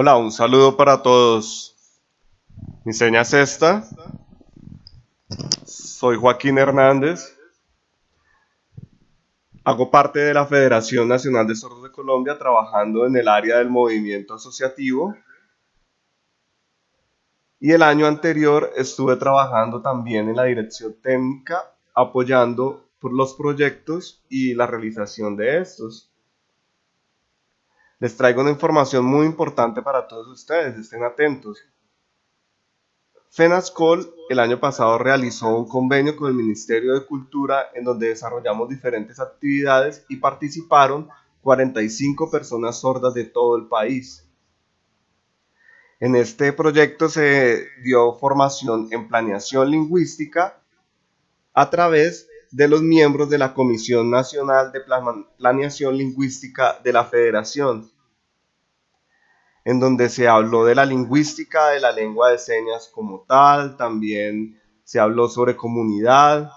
Hola, un saludo para todos. Mi seña es esta. Soy Joaquín Hernández. Hago parte de la Federación Nacional de Sordos de Colombia trabajando en el área del movimiento asociativo. Y el año anterior estuve trabajando también en la dirección técnica apoyando por los proyectos y la realización de estos. Les traigo una información muy importante para todos ustedes, estén atentos. FENASCOL el año pasado realizó un convenio con el Ministerio de Cultura en donde desarrollamos diferentes actividades y participaron 45 personas sordas de todo el país. En este proyecto se dio formación en planeación lingüística a través de los miembros de la Comisión Nacional de Planeación Lingüística de la Federación, en donde se habló de la lingüística de la lengua de señas como tal, también se habló sobre comunidad,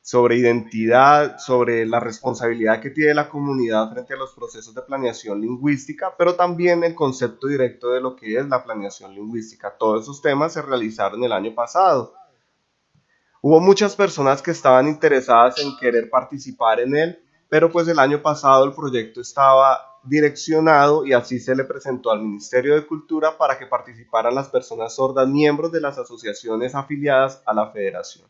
sobre identidad, sobre la responsabilidad que tiene la comunidad frente a los procesos de planeación lingüística, pero también el concepto directo de lo que es la planeación lingüística. Todos esos temas se realizaron el año pasado. Hubo muchas personas que estaban interesadas en querer participar en él, pero pues el año pasado el proyecto estaba direccionado y así se le presentó al Ministerio de Cultura para que participaran las personas sordas miembros de las asociaciones afiliadas a la federación.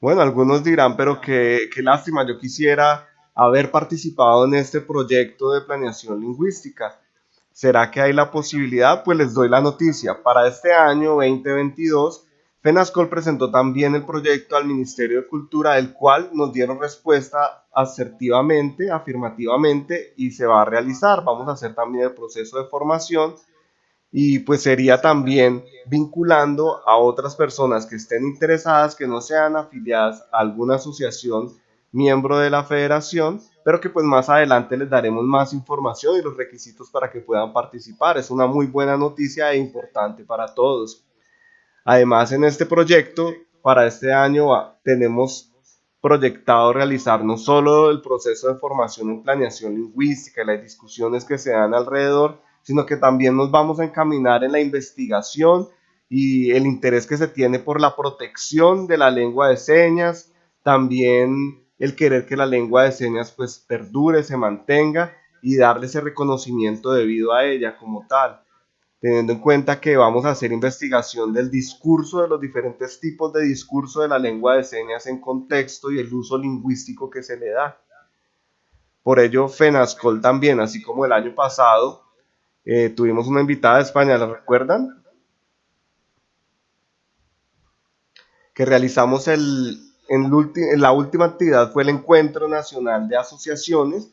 Bueno, algunos dirán, pero qué, qué lástima, yo quisiera haber participado en este proyecto de planeación lingüística. ¿Será que hay la posibilidad? Pues les doy la noticia. Para este año 2022, FENASCOL presentó también el proyecto al Ministerio de Cultura, el cual nos dieron respuesta asertivamente, afirmativamente, y se va a realizar. Vamos a hacer también el proceso de formación y pues sería también vinculando a otras personas que estén interesadas, que no sean afiliadas a alguna asociación miembro de la federación, pero que pues más adelante les daremos más información y los requisitos para que puedan participar. Es una muy buena noticia e importante para todos. Además, en este proyecto, para este año tenemos proyectado realizar no solo el proceso de formación en planeación lingüística y las discusiones que se dan alrededor, sino que también nos vamos a encaminar en la investigación y el interés que se tiene por la protección de la lengua de señas, también el querer que la lengua de señas pues perdure, se mantenga y darle ese reconocimiento debido a ella como tal, teniendo en cuenta que vamos a hacer investigación del discurso, de los diferentes tipos de discurso de la lengua de señas en contexto y el uso lingüístico que se le da. Por ello, FENASCOL también, así como el año pasado, eh, tuvimos una invitada de España, ¿la recuerdan? Que realizamos el, en, la última actividad fue el Encuentro Nacional de Asociaciones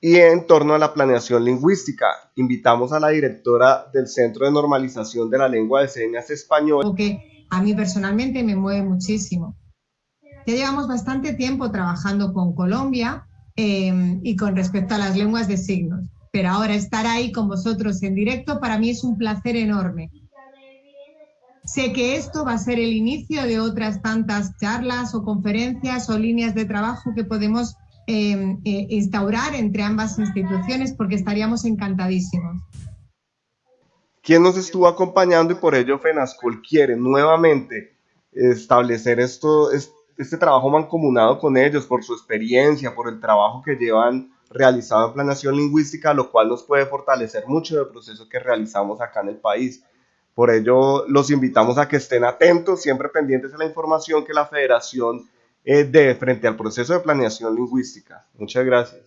y en torno a la planeación lingüística. Invitamos a la directora del Centro de Normalización de la Lengua de Señas Español. Que a mí personalmente me mueve muchísimo. Ya llevamos bastante tiempo trabajando con Colombia eh, y con respecto a las lenguas de signos, pero ahora estar ahí con vosotros en directo para mí es un placer enorme Sé que esto va a ser el inicio de otras tantas charlas o conferencias o líneas de trabajo que podemos em, eh, instaurar entre ambas instituciones porque estaríamos encantadísimos. ¿Quién nos estuvo acompañando y por ello FENASCOL quiere nuevamente establecer esto, este trabajo mancomunado con ellos por su experiencia, por el trabajo que llevan realizado en planeación lingüística, lo cual nos puede fortalecer mucho del proceso que realizamos acá en el país. Por ello, los invitamos a que estén atentos, siempre pendientes de la información que la federación eh, dé frente al proceso de planeación lingüística. Muchas gracias.